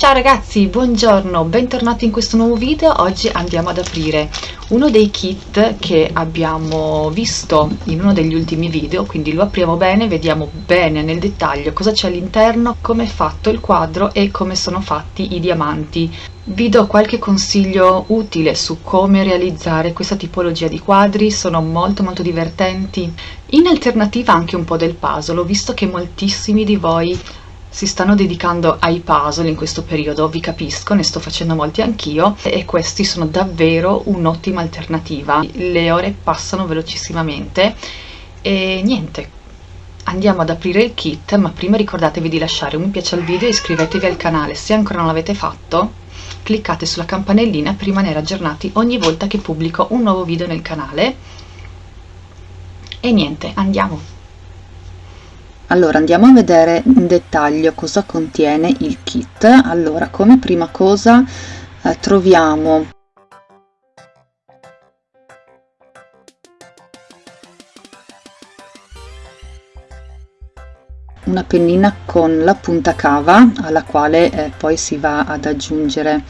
Ciao ragazzi, buongiorno, bentornati in questo nuovo video. Oggi andiamo ad aprire uno dei kit che abbiamo visto in uno degli ultimi video, quindi lo apriamo bene, vediamo bene nel dettaglio cosa c'è all'interno, come è fatto il quadro e come sono fatti i diamanti. Vi do qualche consiglio utile su come realizzare questa tipologia di quadri, sono molto molto divertenti. In alternativa anche un po' del puzzle, ho visto che moltissimi di voi si stanno dedicando ai puzzle in questo periodo, vi capisco, ne sto facendo molti anch'io e questi sono davvero un'ottima alternativa. Le ore passano velocissimamente e niente, andiamo ad aprire il kit, ma prima ricordatevi di lasciare un mi piace al video e iscrivetevi al canale se ancora non l'avete fatto. Cliccate sulla campanellina per rimanere aggiornati ogni volta che pubblico un nuovo video nel canale. E niente, andiamo! Allora andiamo a vedere in dettaglio cosa contiene il kit. Allora come prima cosa eh, troviamo una pennina con la punta cava alla quale eh, poi si va ad aggiungere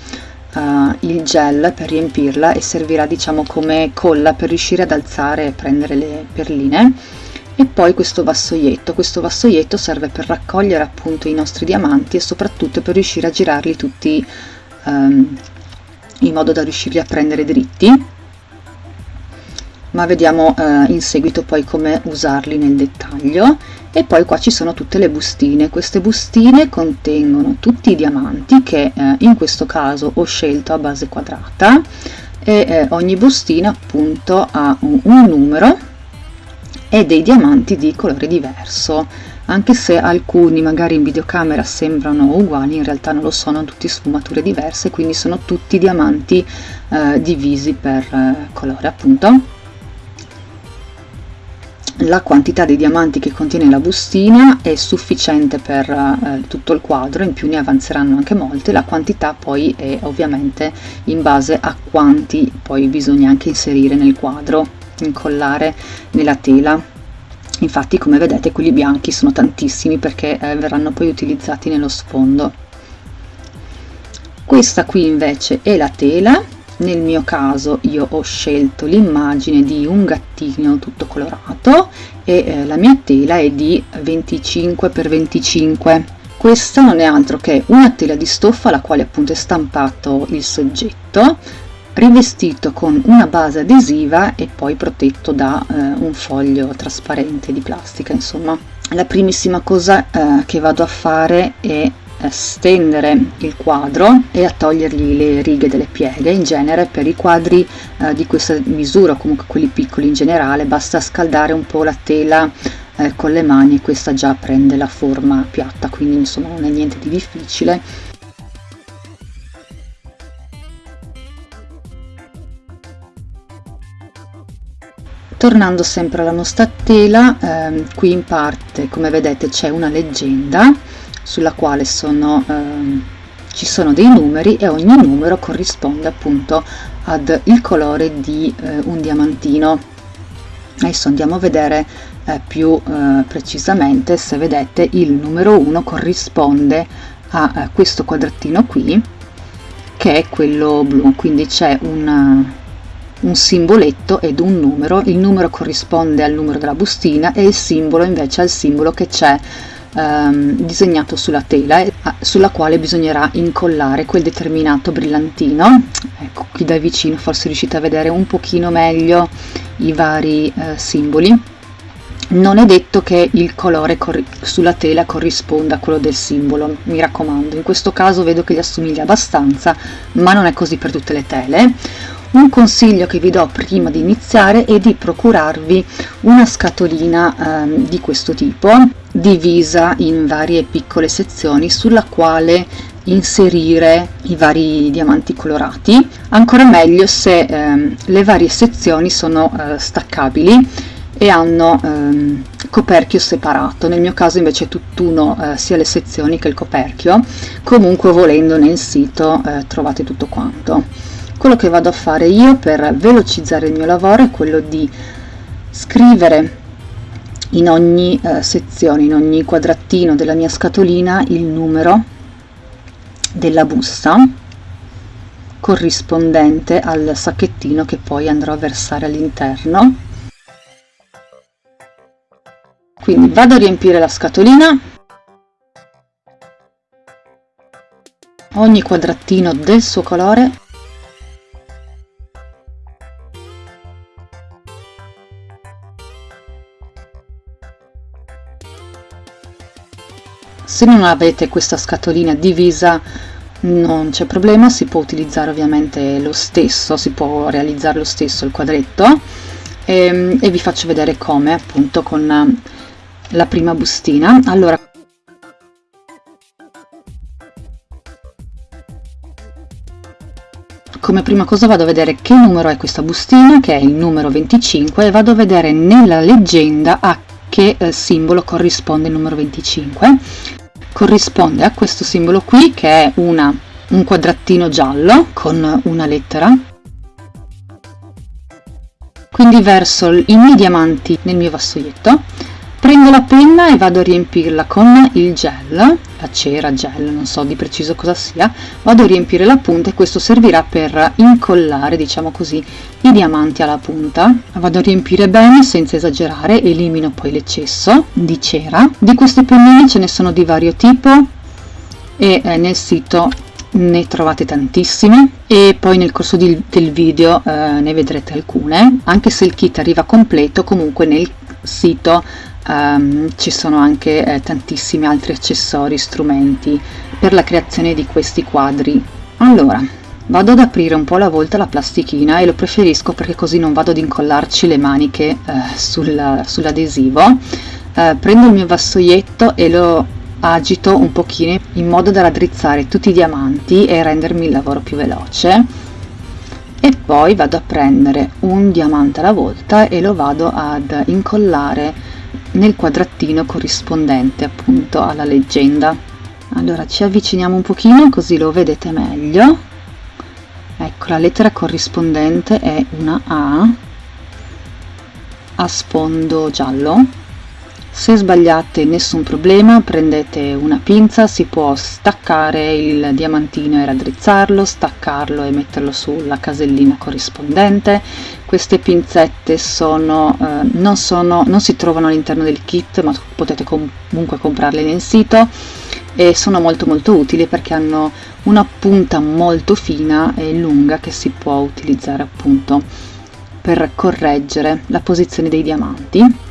uh, il gel per riempirla e servirà diciamo come colla per riuscire ad alzare e prendere le perline e poi questo vassoietto. Questo vassoietto serve per raccogliere appunto i nostri diamanti e soprattutto per riuscire a girarli tutti um, in modo da riuscirli a prendere dritti. Ma vediamo uh, in seguito poi come usarli nel dettaglio. E poi qua ci sono tutte le bustine. Queste bustine contengono tutti i diamanti che uh, in questo caso ho scelto a base quadrata. E uh, ogni bustina appunto ha un, un numero e dei diamanti di colore diverso. Anche se alcuni magari in videocamera sembrano uguali in realtà non lo sono tutti sfumature diverse quindi sono tutti diamanti eh, divisi per eh, colore appunto. La quantità di diamanti che contiene la bustina è sufficiente per eh, tutto il quadro, in più ne avanzeranno anche molte, la quantità poi è ovviamente in base a quanti poi bisogna anche inserire nel quadro incollare nella tela infatti come vedete quelli bianchi sono tantissimi perché eh, verranno poi utilizzati nello sfondo. Questa qui invece è la tela. Nel mio caso io ho scelto l'immagine di un gattino tutto colorato e eh, la mia tela è di 25 x 25 questa non è altro che una tela di stoffa alla quale appunto è stampato il soggetto rivestito con una base adesiva e poi protetto da eh, un foglio trasparente di plastica. Insomma la primissima cosa eh, che vado a fare è stendere il quadro e a togliergli le righe delle pieghe. In genere per i quadri eh, di questa misura comunque quelli piccoli in generale basta scaldare un po' la tela eh, con le mani e questa già prende la forma piatta. Quindi insomma non è niente di difficile tornando sempre alla nostra tela ehm, qui in parte come vedete c'è una leggenda sulla quale sono, ehm, ci sono dei numeri e ogni numero corrisponde appunto ad il colore di eh, un diamantino. Adesso andiamo a vedere eh, più eh, precisamente se vedete il numero 1 corrisponde a eh, questo quadratino qui che è quello blu. Quindi c'è una un simboletto ed un numero, il numero corrisponde al numero della bustina e il simbolo invece al simbolo che c'è ehm, disegnato sulla tela sulla quale bisognerà incollare quel determinato brillantino. Ecco, qui da vicino forse riuscite a vedere un pochino meglio i vari eh, simboli. Non è detto che il colore sulla tela corrisponda a quello del simbolo, mi raccomando, in questo caso vedo che gli assomiglia abbastanza, ma non è così per tutte le tele un consiglio che vi do prima di iniziare è di procurarvi una scatolina eh, di questo tipo divisa in varie piccole sezioni sulla quale inserire i vari diamanti colorati. Ancora meglio se eh, le varie sezioni sono eh, staccabili e hanno ehm, coperchio separato. Nel mio caso invece è tutt'uno eh, sia le sezioni che il coperchio. Comunque volendo nel sito eh, trovate tutto quanto quello che vado a fare io per velocizzare il mio lavoro è quello di scrivere in ogni eh, sezione, in ogni quadratino della mia scatolina il numero della busta corrispondente al sacchettino che poi andrò a versare all'interno. Quindi vado a riempire la scatolina. Ogni quadratino del suo colore se non avete questa scatolina divisa non c'è problema si può utilizzare ovviamente lo stesso si può realizzare lo stesso il quadretto. E, ehm, e vi faccio vedere come appunto con la prima bustina. Allora come prima cosa vado a vedere che numero è questa bustina che è il numero 25 e vado a vedere nella leggenda a che eh, simbolo corrisponde il numero 25 corrisponde a questo simbolo qui che è una, un quadratino giallo con una lettera. Quindi verso i miei diamanti nel mio vassoietto prendo la penna e vado a riempirla con il gel la cera gel non so di preciso cosa sia. Vado a riempire la punta e questo servirà per incollare diciamo così i diamanti alla punta. Vado a riempire bene senza esagerare elimino poi l'eccesso di cera. Di queste pennine ce ne sono di vario tipo e eh, nel sito ne trovate tantissime. E poi nel corso di, del video eh, ne vedrete alcune. Anche se il kit arriva completo comunque nel sito um, ci sono anche eh, tantissimi altri accessori, strumenti per la creazione di questi quadri. Allora, vado ad aprire un po' alla volta la plastichina e lo preferisco perché così non vado ad incollarci le maniche eh, sul, sull'adesivo. Eh, prendo il mio vassoietto e lo agito un pochino in modo da raddrizzare tutti i diamanti e rendermi il lavoro più veloce e poi vado a prendere un diamante alla volta e lo vado ad incollare nel quadratino corrispondente appunto alla leggenda. Allora ci avviciniamo un pochino così lo vedete meglio. Ecco la lettera corrispondente è una A a sfondo giallo. Se sbagliate nessun problema prendete una pinza si può staccare il diamantino e raddrizzarlo staccarlo e metterlo sulla casellina corrispondente queste pinzette sono, eh, non, sono, non si trovano all'interno del kit ma potete comunque comprarle nel sito e sono molto molto utili perché hanno una punta molto fina e lunga che si può utilizzare appunto per correggere la posizione dei diamanti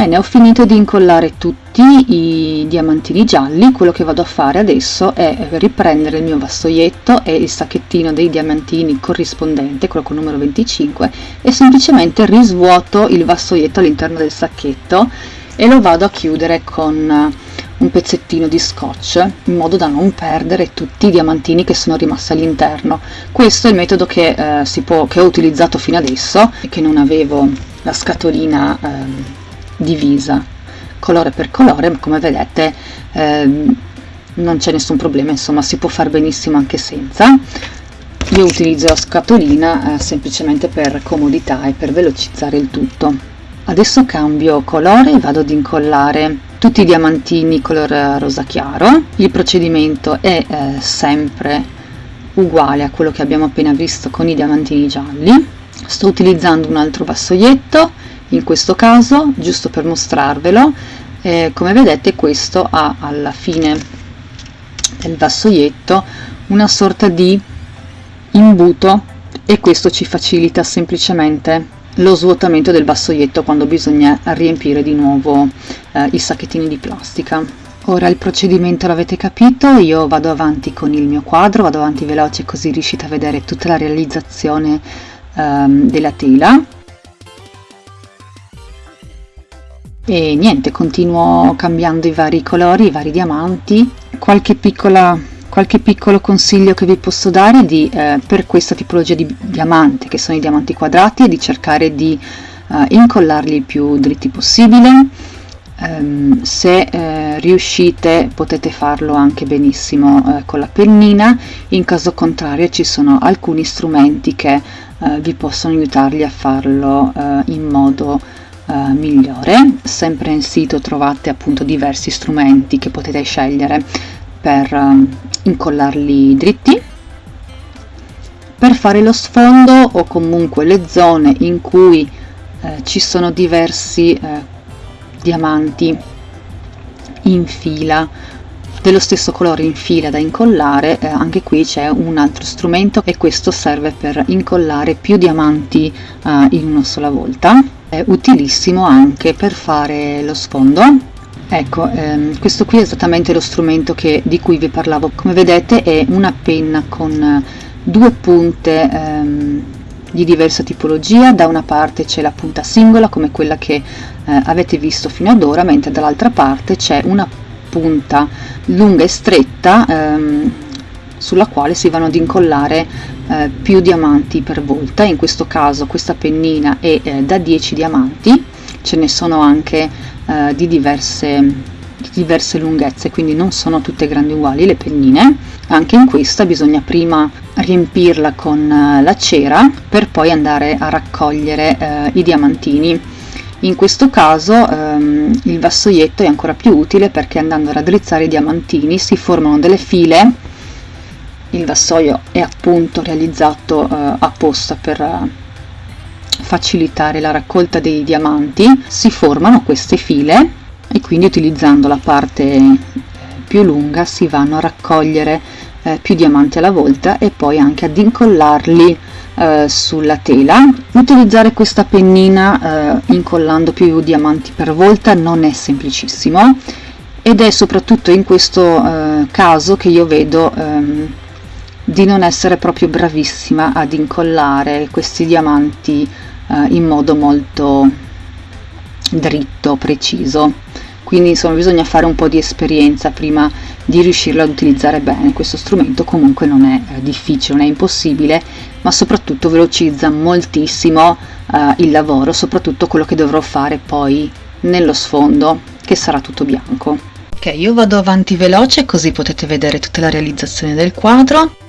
Bene, ho finito di incollare tutti i diamantini gialli, quello che vado a fare adesso è riprendere il mio vassoietto e il sacchettino dei diamantini corrispondente, quello con numero 25, e semplicemente risvuoto il vassoietto all'interno del sacchetto e lo vado a chiudere con un pezzettino di scotch in modo da non perdere tutti i diamantini che sono rimasti all'interno. Questo è il metodo che, eh, può, che ho utilizzato fino adesso che non avevo la scatolina eh, divisa colore per colore come vedete ehm, non c'è nessun problema insomma si può fare benissimo anche senza. Io utilizzo la scatolina eh, semplicemente per comodità e per velocizzare il tutto. Adesso cambio colore e vado ad incollare tutti i diamantini color rosa chiaro. Il procedimento è eh, sempre uguale a quello che abbiamo appena visto con i diamantini gialli. Sto utilizzando un altro vassoietto in questo caso giusto per mostrarvelo eh, come vedete questo ha alla fine del vassoietto una sorta di imbuto e questo ci facilita semplicemente lo svuotamento del vassoietto quando bisogna riempire di nuovo eh, i sacchettini di plastica. Ora il procedimento l'avete capito io vado avanti con il mio quadro vado avanti veloce così riuscite a vedere tutta la realizzazione ehm, della tela e niente continuo cambiando i vari colori i vari diamanti. Qualche piccola qualche piccolo consiglio che vi posso dare di, eh, per questa tipologia di diamante che sono i diamanti quadrati è di cercare di eh, incollarli il più dritti possibile. Um, se eh, riuscite potete farlo anche benissimo eh, con la pennina. In caso contrario ci sono alcuni strumenti che eh, vi possono aiutarli a farlo eh, in modo eh, migliore. Sempre in sito trovate appunto diversi strumenti che potete scegliere per ehm, incollarli dritti. Per fare lo sfondo o comunque le zone in cui eh, ci sono diversi eh, diamanti in fila dello stesso colore in fila da incollare eh, anche qui c'è un altro strumento e questo serve per incollare più diamanti eh, in una sola volta è utilissimo anche per fare lo sfondo. Ecco ehm, questo qui è esattamente lo strumento che, di cui vi parlavo. Come vedete è una penna con eh, due punte ehm, di diversa tipologia. Da una parte c'è la punta singola come quella che eh, avete visto fino ad ora mentre dall'altra parte c'è una punta lunga e stretta ehm, sulla quale si vanno ad incollare eh, più diamanti per volta in questo caso questa pennina è eh, da 10 diamanti ce ne sono anche eh, di diverse diverse lunghezze quindi non sono tutte grandi uguali le pennine. Anche in questa bisogna prima riempirla con eh, la cera per poi andare a raccogliere i diamantini. In questo caso ehm, il vassoietto è ancora più utile perché andando a raddrizzare i diamantini si formano delle file il vassoio è appunto realizzato eh, apposta per eh, facilitare la raccolta dei diamanti. Si formano queste file e quindi utilizzando la parte più lunga si vanno a raccogliere eh, più diamanti alla volta e poi anche ad incollarli eh, sulla tela. Utilizzare questa pennina eh, incollando più diamanti per volta non è semplicissimo ed è soprattutto in questo eh, caso che io vedo ehm, di non essere proprio bravissima ad incollare questi diamanti eh, in modo molto dritto, preciso. Quindi insomma bisogna fare un po' di esperienza prima di riuscirlo ad utilizzare bene. Questo strumento comunque non è eh, difficile non è impossibile ma soprattutto velocizza moltissimo eh, il lavoro soprattutto quello che dovrò fare poi nello sfondo che sarà tutto bianco. Ok io vado avanti veloce così potete vedere tutta la realizzazione del quadro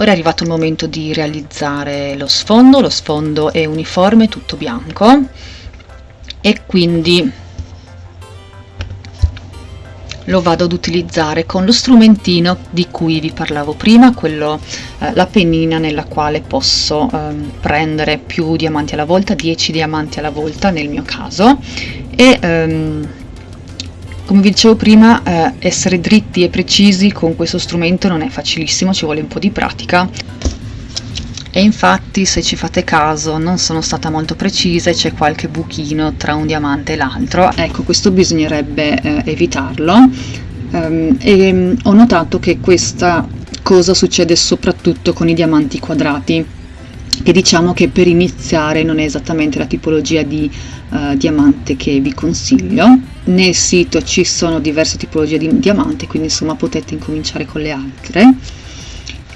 Ora è arrivato il momento di realizzare lo sfondo, lo sfondo è uniforme, tutto bianco. E quindi lo vado ad utilizzare con lo strumentino di cui vi parlavo prima, quello, eh, la pennina nella quale posso eh, prendere più diamanti alla volta, 10 diamanti alla volta nel mio caso. E ehm, come vi dicevo prima, eh, essere dritti e precisi con questo strumento non è facilissimo, ci vuole un po' di pratica. E infatti, se ci fate caso, non sono stata molto precisa e c'è qualche buchino tra un diamante e l'altro. Ecco, questo bisognerebbe eh, evitarlo. Um, e um, ho notato che questa cosa succede soprattutto con i diamanti quadrati che diciamo che per iniziare non è esattamente la tipologia di uh, diamante che vi consiglio nel sito ci sono diverse tipologie di diamante quindi insomma potete incominciare con le altre.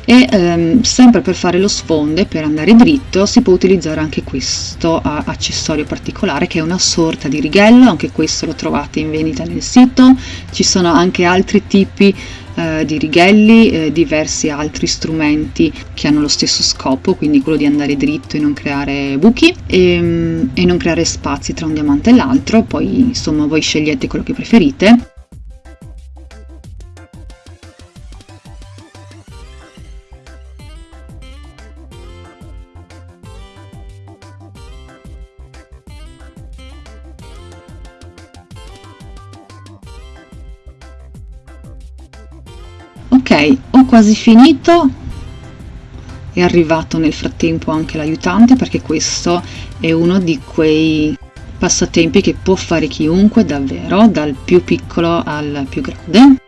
E ehm, sempre per fare lo sfonde per andare dritto si può utilizzare anche questo accessorio particolare che è una sorta di righello. Anche questo lo trovate in vendita nel sito. Ci sono anche altri tipi eh, di righelli, eh, diversi altri strumenti che hanno lo stesso scopo, quindi quello di andare dritto e non creare buchi e, mm, e non creare spazi tra un diamante e l'altro, poi insomma voi scegliete quello che preferite. Quasi finito. È arrivato nel frattempo anche l'aiutante perché questo è uno di quei passatempi che può fare chiunque davvero dal più piccolo al più grande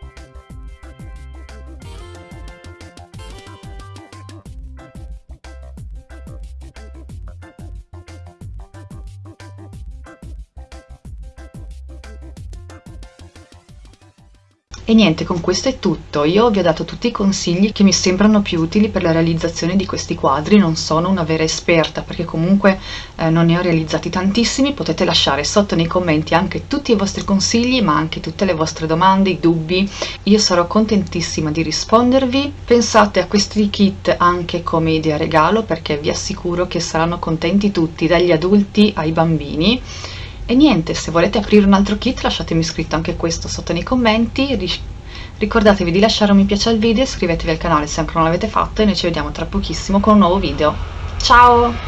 E niente, con questo è tutto. Io vi ho dato tutti i consigli che mi sembrano più utili per la realizzazione di questi quadri. Non sono una vera esperta perché comunque eh, non ne ho realizzati tantissimi. Potete lasciare sotto nei commenti anche tutti i vostri consigli, ma anche tutte le vostre domande, i dubbi. Io sarò contentissima di rispondervi. Pensate a questi kit anche come idea regalo perché vi assicuro che saranno contenti tutti, dagli adulti ai bambini. E niente, se volete aprire un altro kit lasciatemi scritto anche questo sotto nei commenti, ricordatevi di lasciare un mi piace al video, iscrivetevi al canale se ancora non l'avete fatto e noi ci vediamo tra pochissimo con un nuovo video. Ciao!